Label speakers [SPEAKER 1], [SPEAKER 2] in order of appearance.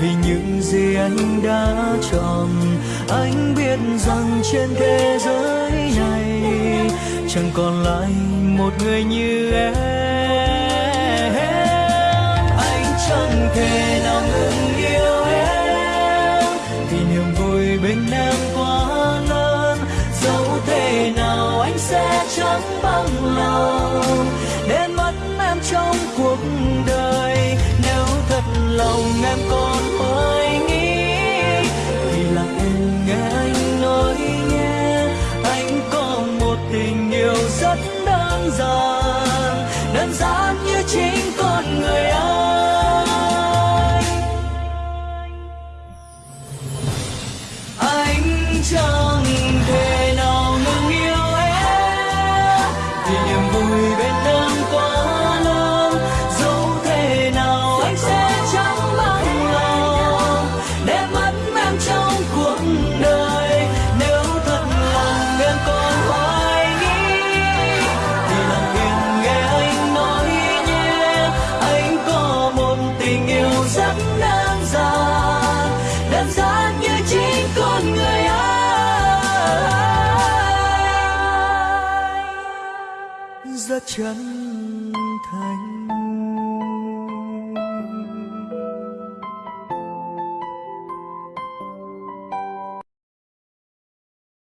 [SPEAKER 1] vì những gì anh đã chọn. Anh biết rằng trên thế giới này chẳng còn lại một người như em. Anh chẳng thể nào ngừng yêu em. Vì niềm vui bên em quá lớn. Dẫu thế nào anh sẽ chẳng bằng lòng. Để mất em trong cuộc đời. Nếu thật lòng em còn đơn giản đơn giản như chính con người anh. Anh chẳng thể nào ngừng yêu em vì niềm vui rất chân thành.